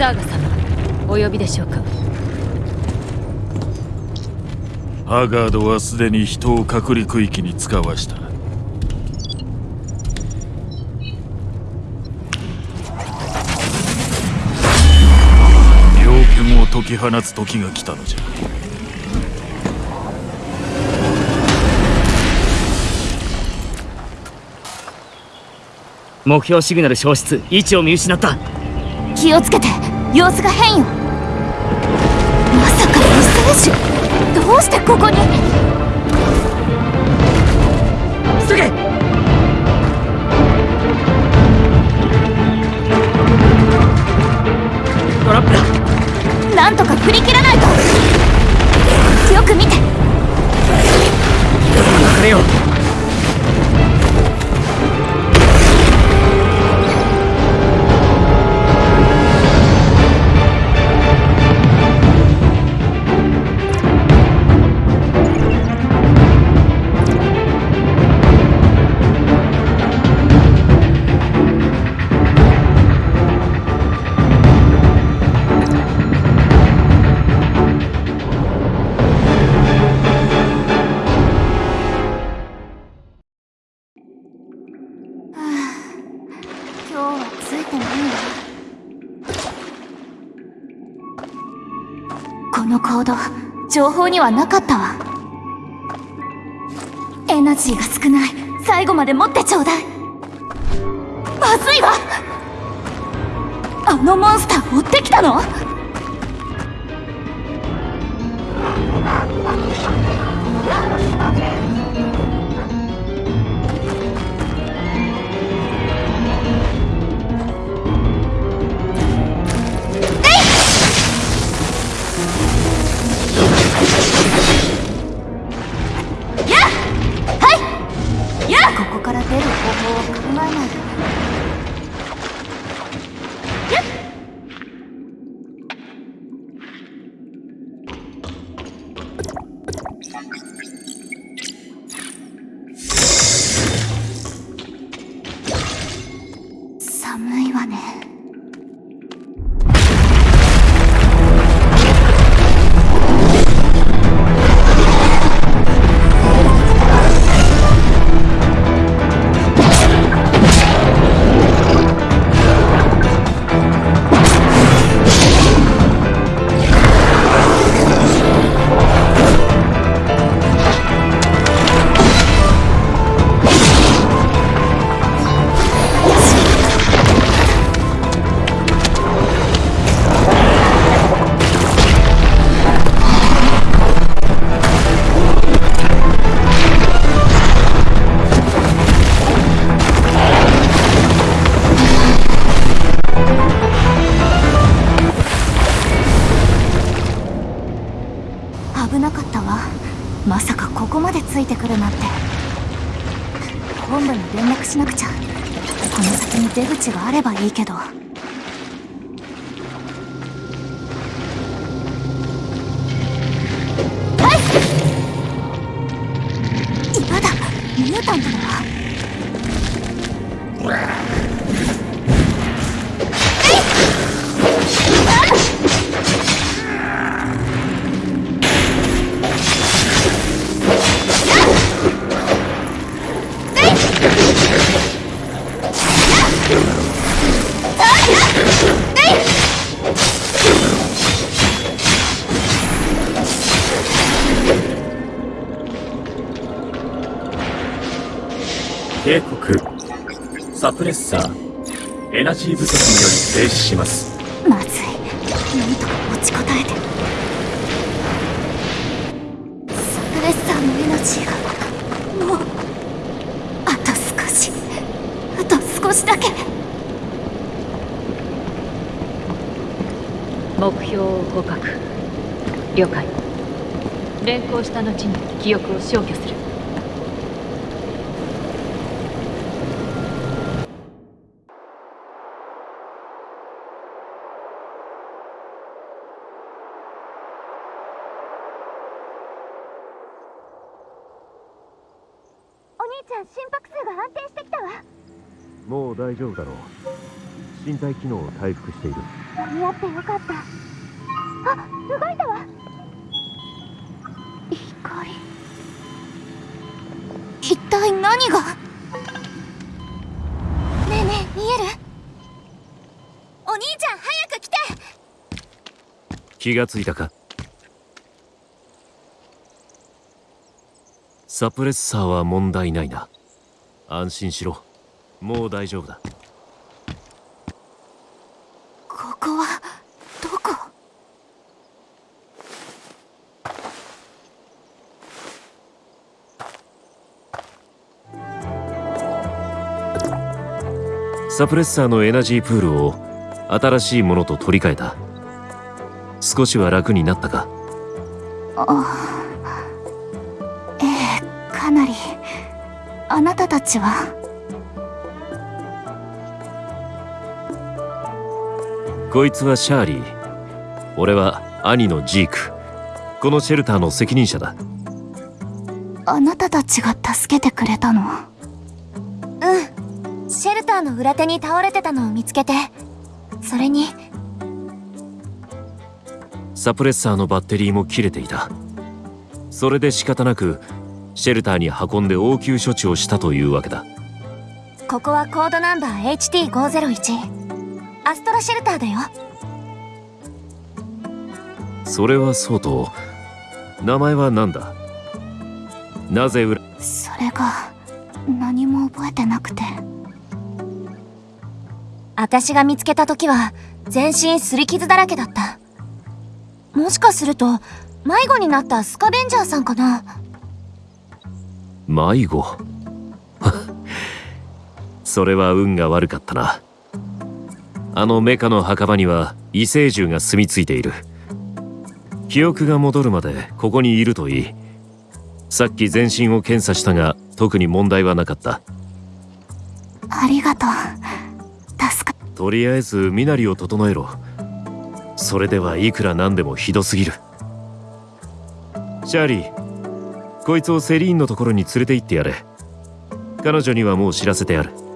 サーガ様お呼びでしょうか？ハガードはすでに人を隔離区域に使わした。猟犬を解き放つ時が来たのじゃ。目標シグナル消失位置を見失った。気をつけて様子が変よ。まさか異星種どうしてここに？急げ。の行動情報にはなかったわ。エナジーが少ない。最後まで持ってちょうだい。まずいわ。あのモンスター追ってきたの？出口があればいいけど。はい！今だ。ミュータントだわサプレッサー。エナジー不足により停止します。まずい。なんとか持ちこたえて。サプレッサーのエナジーがもうあと少し。あと少しだけ。目標を捕獲了解。連行した後に記憶を消去する兄ちゃん心拍数が安定してきたわ。もう大丈夫だろう。身体機能を回復している。間に合ってよかった。あ動いたわ。光一体何が？ねえねえ見える？お兄ちゃん早く来て。気がついたか？サプレッサーは問題ないな。安心しろ。もう大丈夫だ。ここはどこ？サプレッサーのエナジープールを新しいものと取り替えた。少しは楽になったか？あええかなりあなたたちは。こいつはシャーリー。俺は兄のジーク。このシェルターの責任者だ。あなたたちが助けてくれたの？うん。シェルターの裏手に倒れてたのを見つけて。それに。サプレッサーのバッテリーも切れていた。それで仕方なくシェルターに運んで応急処置をしたというわけだ。ここはコードナンバー HT501 アストラシェルターだよ。それはそうと名前は何だ？なぜ裏？それが何も覚えてなくて。私が見つけた時は全身擦り傷だらけだった。もしかすると迷子になったスカベンジャーさんかな迷子。それは運が悪かったな。あのメカの墓場には異星獣が住み着いている。記憶が戻るまでここにいるといい。さっき全身を検査したが特に問題はなかった。ありがとう。助かとりあえず身なりを整えろ。それではいくらなんでもひどすぎる。シャーリーこいつをセリーンのところに連れて行ってやれ。彼女にはもう知らせてある。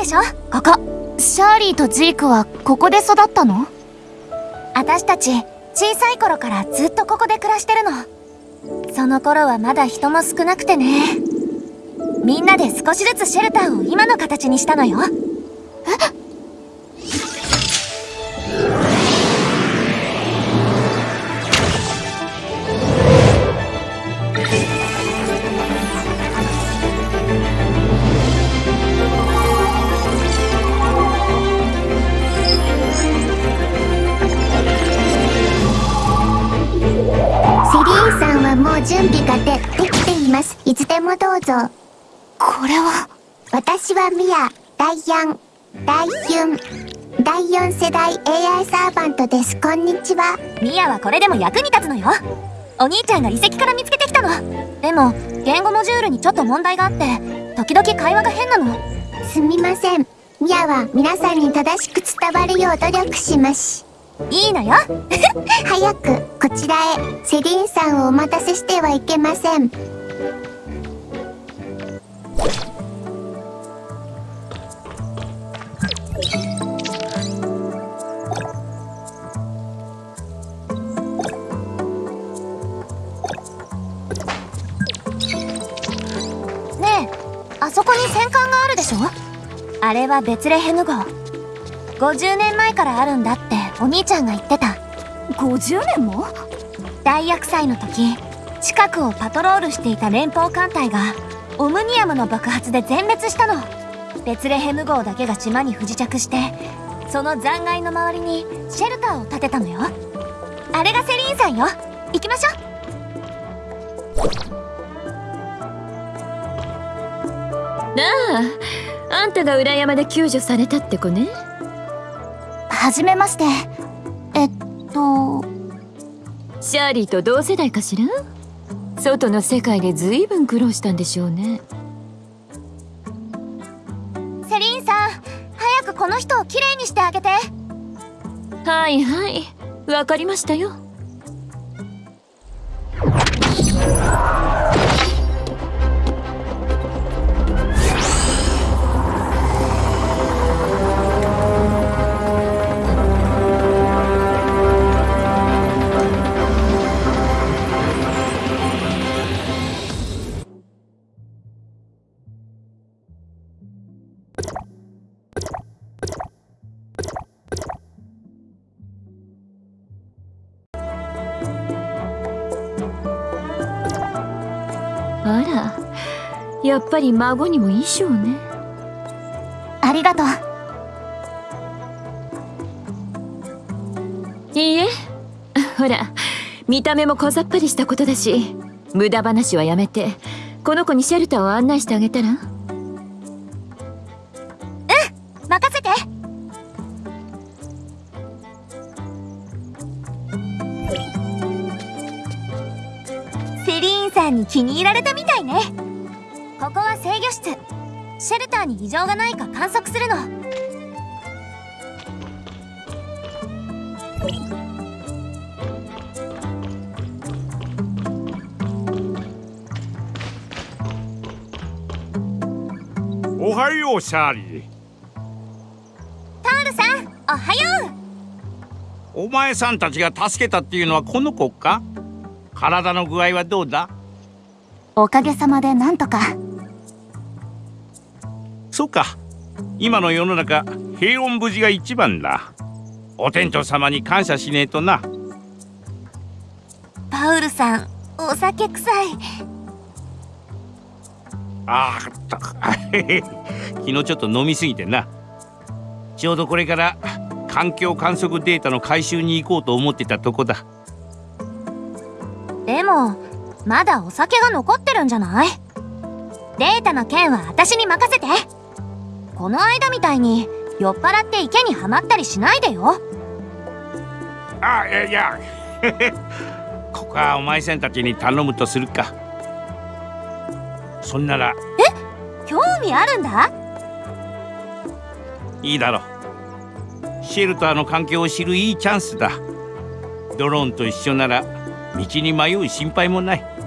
でしょ？ここ。シャーリーとジークはここで育ったの？私たち小さい頃からずっとここで暮らしてるの。その頃はまだ人も少なくてね。みんなで少しずつシェルターを今の形にしたのよ。え？っ準備がでできています。いつでもどうぞ。これは？私はミア、第4、第4、第4世代 AI サーバントです。こんにちは。ミヤはこれでも役に立つのよお兄ちゃんが遺跡から見つけてきたのでも言語モジュールにちょっと問題があって時々会話が変なのすみません。ミアは皆さんに正しく伝わるよう努力します。いいのよ 早く、こちらへ。セリーンさんをお待たせしてはいけません。ねえあそこに戦艦があるでしょ？あれはベツレヘム号50年前からあるんだってお兄ちゃんが言ってた。50年も？大厄災の時近くをパトロールしていた連邦艦隊がオムニアムの爆発で全滅したの。ベツレヘム号だけが島に不時着してその残骸の周りにシェルターを建てたのよ。あれがセリーンさんよ。行きましょう。なああんたが裏山で救助されたって子ね。はじめまして。えっと。シャーリーと同世代かしら？外の世界でずいぶん苦労したんでしょうね。セリーンさん早くこの人をきれいにしてあげて。はいはいわかりましたよあらやっぱり孫にも衣装ね。ありがとう。いいえ。ほら見た目も小ざっぱりしたことだし無駄話はやめてこの子にシェルターを案内してあげたら？んに気に入られたみたいね。ここは制御室。シェルターに異常がないか観測するの。おはようシャーリー。タールさんおはよう。お前さんたちが助けたっていうのはこの子か？体の具合はどうだ？おかげさまでなんとか。そうか。今の世の中平穏無事が一番だ。お天道様に感謝しねえとな。パウルさんお酒臭い。あーった 昨日ちょっと飲みすぎてな。ちょうどこれから環境観測データの回収に行こうと思ってたとこだ。でもまだお酒が残ってるんじゃない？データの件は私に任せて。この間みたいに酔っ払って池にはまったりしないでよ。あいやいや。ここはお前さんたちに頼むとするか。そんなら。興味あるんだ？いいだろう。シェルターの環境を知るいいチャンスだ。ドローンと一緒なら道に迷う心配もない。